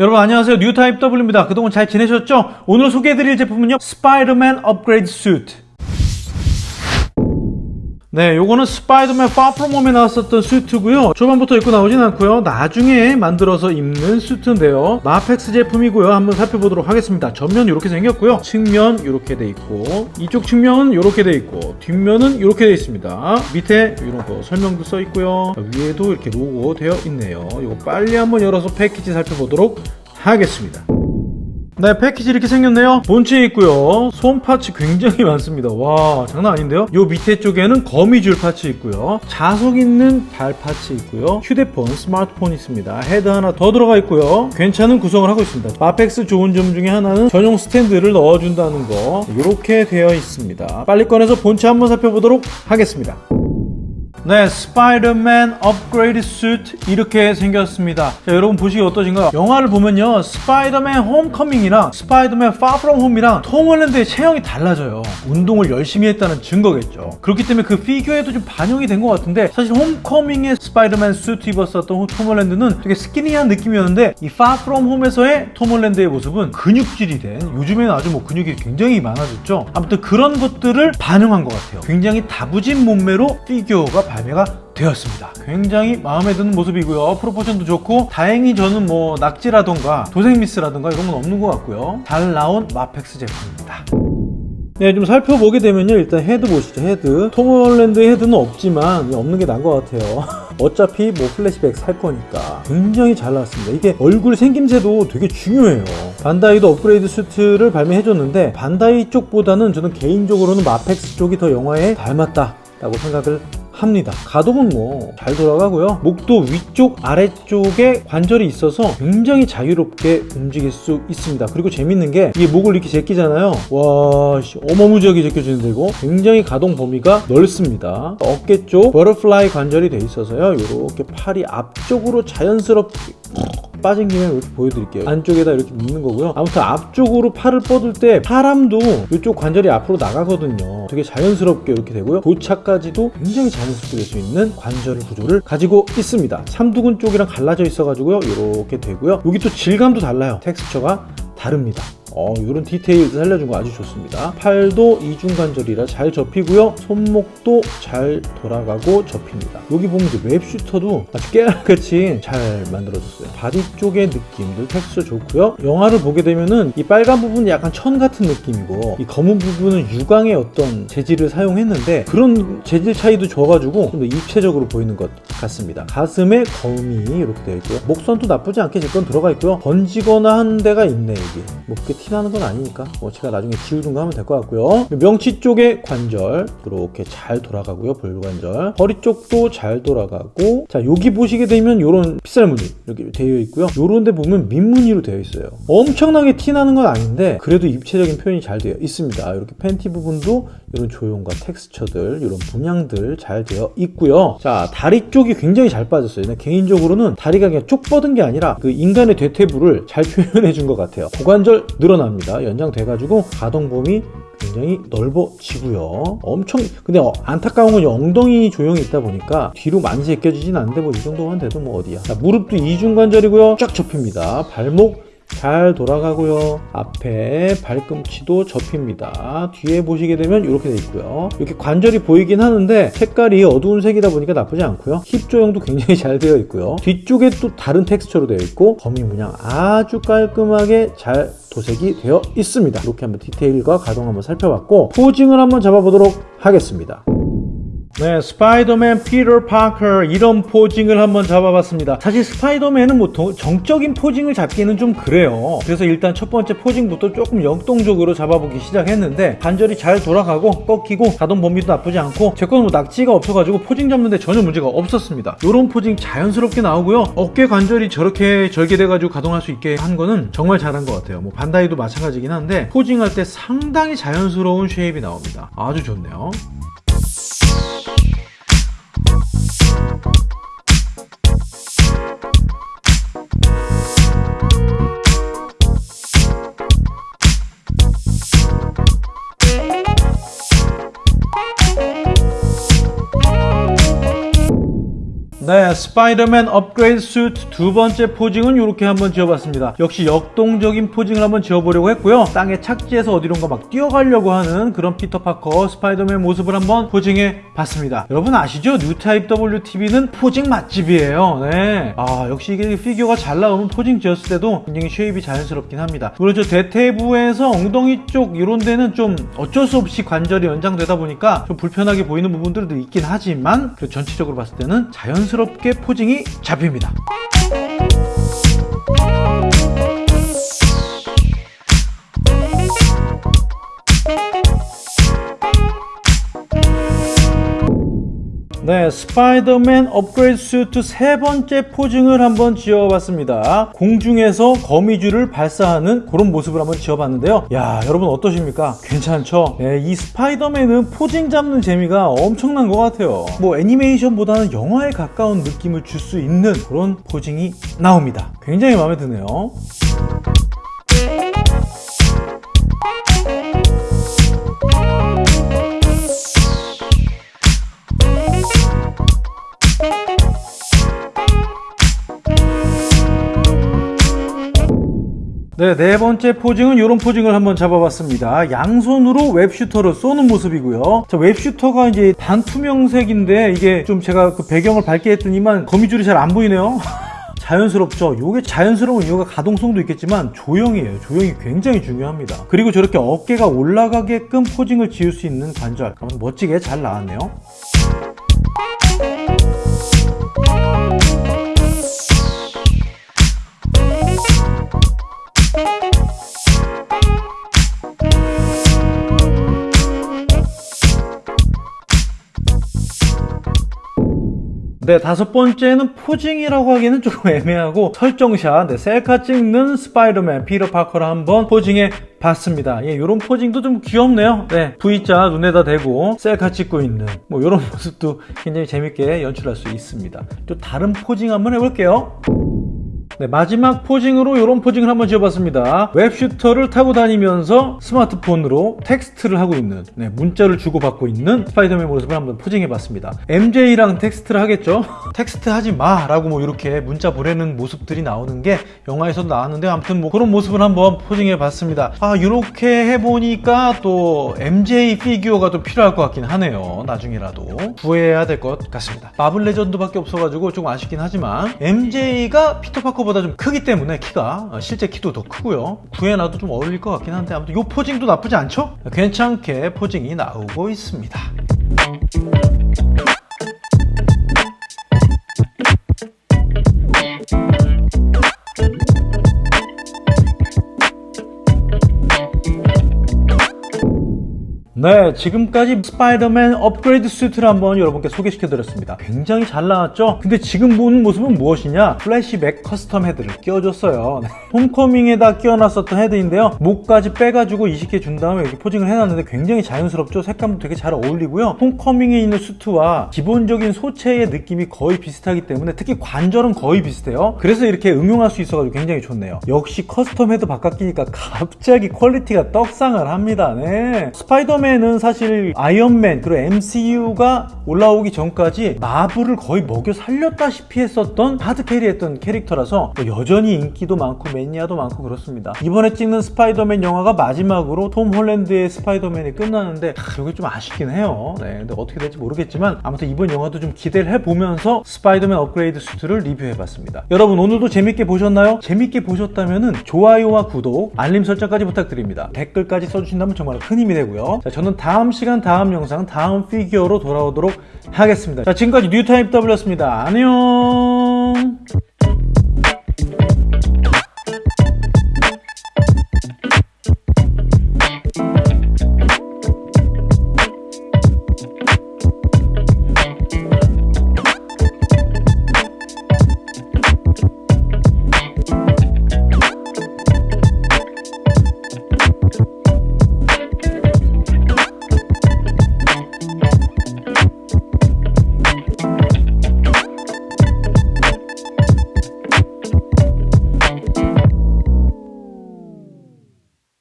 여러분 안녕하세요. 뉴타입 W입니다. 그동안 잘 지내셨죠? 오늘 소개해드릴 제품은요. 스파이더맨 업그레이드 수트 네 요거는 스파이더맨 Far From Home에 나왔었던 수트고요. 초반부터 입고 나오진 않고요. 나중에 만들어서 입는 수트인데요. MAFEX 제품이고요. 한번 살펴보도록 하겠습니다. 전면 이렇게 생겼고요. 측면 이렇게 돼 있고 이쪽 측면은 이렇게 돼 있고 뒷면은 이렇게 돼 있습니다. 밑에 이런 거 설명도 써 있고요. 위에도 이렇게 로고 되어 있네요. 이거 빨리 한번 열어서 패키지 살펴보도록 하겠습니다 네 패키지 이렇게 생겼네요. 본체 있고요. 손 parts 굉장히 많습니다. 와 장난 아닌데요? 요 밑에 쪽에는 거미줄 parts 있고요. 자석 있는 발 parts 있고요. 휴대폰 스마트폰 있습니다. 헤드 하나 더 들어가 있고요. 괜찮은 구성을 하고 있습니다. MAFEX 좋은 점 중에 하나는 전용 스탠드를 넣어준다는 거. 이렇게 되어 있습니다. 빨리 꺼내서 본체 한번 살펴보도록 하겠습니다 네, 스파이더맨 업그레이드 수트 이렇게 생겼습니다. 자, 여러분 보시기 어떠신가요? 영화를 보면요, 스파이더맨 Homecoming이랑 스파이더맨 Far From Home이랑 톰 홀랜드의 체형이 달라져요. 운동을 열심히 했다는 증거겠죠. 그렇기 때문에 그 피규어에도 좀 반영이 된 것 같은데 사실 Homecoming의 스파이더맨 수트 입었었던 톰 홀랜드는 되게 스키니한 느낌이었는데 이 Far From Home에서의 톰 홀랜드의 모습은 근육질이 된 요즘에는 아주 뭐 근육이 굉장히 많아졌죠. 아무튼 그런 것들을 반영한 것 같아요. 굉장히 다부진 몸매로 피규어가 발매가 되었습니다. 굉장히 마음에 드는 모습이고요. proportion도 좋고 다행히 저는 뭐 낙지라던가 도색미스라던가 이런 건 없는 것 같고요. 잘 나온 MAFEX 제품입니다. 네, 좀 살펴보게 되면요. 일단 헤드 보시죠. 헤드. 톰 홀랜드 헤드는 없지만 없는 게 나은 것 같아요. 어차피 뭐 플래시백 살 거니까 굉장히 잘 나왔습니다. 이게 얼굴 생김새도 되게 중요해요. 반다이도 업그레이드 수트를 발매해줬는데 반다이 쪽보다는 저는 개인적으로는 MAFEX 쪽이 더 영화에 닮았다 라고 생각을 합니다. 가동은 뭐 잘 돌아가고요. 목도 위쪽 아래쪽에 관절이 있어서 굉장히 자유롭게 움직일 수 있습니다. 그리고 재밌는 게 이게 목을 이렇게 제끼잖아요. 와 씨, 어마무지하게 제껴지는데 이거 굉장히 가동 범위가 넓습니다. 어깨 쪽 버터플라이 관절이 돼 있어서요. 이렇게 팔이 앞쪽으로 자연스럽게 빠진 김에 이렇게 보여드릴게요. 안쪽에다 이렇게 묶는 거고요. 아무튼 앞쪽으로 팔을 뻗을 때 사람도 이쪽 관절이 앞으로 나가거든요. 되게 자연스럽게 이렇게 되고요. 동작까지도 굉장히 자연스럽게 될 수 있는 관절 구조를 가지고 있습니다. 삼두근 쪽이랑 갈라져 있어 가지고요. 이렇게 되고요. 여기 또 질감도 달라요. 텍스처가 다릅니다 어, 이런 디테일도 살려준 거 아주 좋습니다. 팔도 이중관절이라 잘 접히고요. 손목도 잘 돌아가고 접힙니다. 여기 보면 이제 web shooter도 아주 깨알같이 잘 만들어졌어요. 바디 쪽의 느낌도 텍스처 좋고요. 영화를 보게 되면은 이 빨간 부분이 약간 천 같은 느낌이고 이 검은 부분은 유광의 어떤 재질을 사용했는데 그런 재질 차이도 줘가지고 좀 더 입체적으로 보이는 것 같습니다. 가슴에 검이 이렇게 되어 있고요. 목선도 나쁘지 않게 제건 들어가 있고요. 번지거나 한 데가 있네 여기. 뭐 그게 티나는 건 아니니까 뭐 제가 나중에 지우든가 하면 될 것 같고요. 명치 쪽의 관절 이렇게 잘 돌아가고요 볼관절. 허리 쪽도 잘 돌아가고. 자 여기 보시게 되면 이런 핏살무늬 이렇게 되어 있고요. 요런 데 보면 민무늬로 되어 있어요. 엄청나게 티나는 건 아닌데 그래도 입체적인 표현이 잘 되어 있습니다. 이렇게 팬티 부분도 이런 조형과 텍스처들 이런 분양들 잘 되어 있고요. 자 다리 쪽이 굉장히 잘 빠졌어요. 개인적으로는 다리가 그냥 쪽 뻗은 게 아니라 그 인간의 대퇴부를 잘 표현해 준 것 같아요. 고관절 늘어납니다. 연장돼 가지고 가동 범위 굉장히 넓어지고요. 엄청 근데 어, 안타까운 건 엉덩이 조형이 있다 보니까 뒤로 많이 제껴지진 않는데 뭐 이 정도만 돼도 뭐 어디야. 자, 무릎도 이중관절이고요. 쫙 접힙니다. 발목 잘 돌아가고요. 앞에 발꿈치도 접힙니다. 뒤에 보시게 되면 이렇게 돼 있고요. 이렇게 관절이 보이긴 하는데 색깔이 어두운 색이다 보니까 나쁘지 않고요. 힙 조형도 굉장히 잘 되어 있고요. 뒤쪽에 또 다른 텍스처로 되어 있고 범위 문양 아주 깔끔하게 잘 도색이 되어 있습니다. 이렇게 한번 디테일과 가동 한번 살펴봤고 posing을 한번 잡아보도록 하겠습니다 네, 스파이더맨 피터 파커 이런 posing을 한번 잡아봤습니다. 사실 스파이더맨은 뭐 도, 정적인 posing을 잡기는 좀 그래요. 그래서 일단 첫 번째 posing부터 조금 역동적으로 잡아보기 시작했는데 관절이 잘 돌아가고 꺾이고 가동 범위도 나쁘지 않고 제 거는 뭐 낙지가 없어가지고 posing 잡는데 전혀 문제가 없었습니다. 이런 posing 자연스럽게 나오고요. 어깨 관절이 저렇게 절개돼가지고 가동할 수 있게 한 거는 정말 잘한 것 같아요. 뭐 반다이도 마찬가지긴 한데 posing할 때 상당히 자연스러운 shape이 나옵니다. 아주 좋네요. 네, 스파이더맨 업그레이드 수트 두 번째 posing은 이렇게 한번 지어봤습니다. 역시 역동적인 posing을 한번 지어보려고 했고요. 땅에 착지해서 어디론가 막 뛰어가려고 하는 그런 피터 파커 스파이더맨 모습을 한번 posing해 봤습니다. 여러분 아시죠? 뉴타입 WTV는 posing 맛집이에요. 네. 아, 역시 이게 피규어가 잘 나오면 posing 지었을 때도 굉장히 shape이 자연스럽긴 합니다. 물론 저 대퇴부에서 엉덩이 쪽 이런 데는 좀 어쩔 수 없이 관절이 연장되다 보니까 좀 불편하게 보이는 부분들도 있긴 하지만 그 전체적으로 봤을 때는 자연스럽게 posing이 잡힙니다. 스파이더맨 업그레이드 수트 세 번째 posing을 한번 지어봤습니다. 공중에서 거미줄을 발사하는 그런 모습을 한번 지어봤는데요. 야, 여러분 어떠십니까? 괜찮죠? 네, 이 스파이더맨은 posing 잡는 재미가 엄청난 것 같아요. 뭐 애니메이션보다는 영화에 가까운 느낌을 줄 수 있는 그런 posing이 나옵니다. 굉장히 마음에 드네요. 네, 네 번째 포징은 이런 포징을 한번 잡아봤습니다. 양손으로 웹슈터를 쏘는 모습이고요. 자, 웹슈터가 이제 반투명색인데 이게 좀 제가 그 배경을 밝게 했더니만 거미줄이 잘 안 보이네요. 자연스럽죠. 이게 자연스러운 이유가 가동성도 있겠지만 조형이에요. 조형이 굉장히 중요합니다. 그리고 저렇게 어깨가 올라가게끔 포징을 지을 수 있는 관절. 멋지게 잘 나왔네요. 네, 다섯 번째는 posing이라고 하기는 조금 애매하고 설정샷, 네, 셀카 찍는 스파이더맨 피터 파커를 한번 posing해 봤습니다. 예, 이런 posing도 좀 귀엽네요. 네, V자 눈에다 대고 셀카 찍고 있는 뭐 이런 모습도 굉장히 재밌게 연출할 수 있습니다. 또 다른 posing 한번 해볼게요. 네, 마지막 posing으로 이런 posing을 한번 지어봤습니다. web shooter를 타고 다니면서 스마트폰으로 텍스트를 하고 있는 네, 문자를 주고받고 있는 스파이더맨 모습을 한번 posing해봤습니다. MJ랑 텍스트를 하겠죠? 텍스트 하지 마! 라고 뭐 이렇게 문자 보내는 모습들이 나오는 게 영화에서도 나왔는데 아무튼 뭐 그런 모습을 한번 posing해봤습니다. 아 이렇게 해보니까 또 MJ 피규어가 또 필요할 것 같긴 하네요. 나중에라도 구해야 될 것 같습니다. 마블 레전드밖에 없어가지고 조금 아쉽긴 하지만 MJ가 피터 파커 보다 좀 크기 때문에 키가 어, 실제 키도 더 크고요 구해놔도 좀 어울릴 것 같긴 한데 아무튼 이 posing도 나쁘지 않죠? 괜찮게 posing이 나오고 있습니다 네, 지금까지 스파이더맨 업그레이드 수트를 한번 여러분께 소개시켜드렸습니다. 굉장히 잘 나왔죠? 근데 지금 보는 모습은 무엇이냐? 플래시백 custom 헤드를 끼워줬어요. 네. 홈커밍에다 끼워놨었던 헤드인데요. 목까지 빼가지고 이식해 준 다음에 이렇게 posing을 해놨는데 굉장히 자연스럽죠? 색감도 되게 잘 어울리고요. 홈커밍에 있는 수트와 기본적인 소체의 느낌이 거의 비슷하기 때문에 특히 관절은 거의 비슷해요. 그래서 이렇게 응용할 수 있어가지고 굉장히 좋네요. 역시 custom 헤드 바꿔 끼니까 갑자기 quality가 떡상을 합니다. 네. 스파이더맨 처음에는 사실 아이언맨 그리고 MCU가 올라오기 전까지 마블을 거의 먹여 살렸다시피 했었던 hard carry 했던 캐릭터라서 뭐 여전히 인기도 많고 매니아도 많고 그렇습니다. 이번에 찍는 스파이더맨 영화가 마지막으로 톰 홀랜드의 스파이더맨이 끝나는데 아, 이게 좀 아쉽긴 해요. 네, 근데 어떻게 될지 모르겠지만 아무튼 이번 영화도 좀 기대를 해보면서 스파이더맨 업그레이드 수트를 리뷰해봤습니다. 여러분 오늘도 재밌게 보셨나요? 재밌게 보셨다면 좋아요와 구독 알림 설정까지 부탁드립니다. 댓글까지 써주신다면 정말 큰 힘이 되고요. 자, 저는 다음 시간 다음 영상 다음 피규어로 돌아오도록 하겠습니다. 자 지금까지 뉴타입 W였습니다. 안녕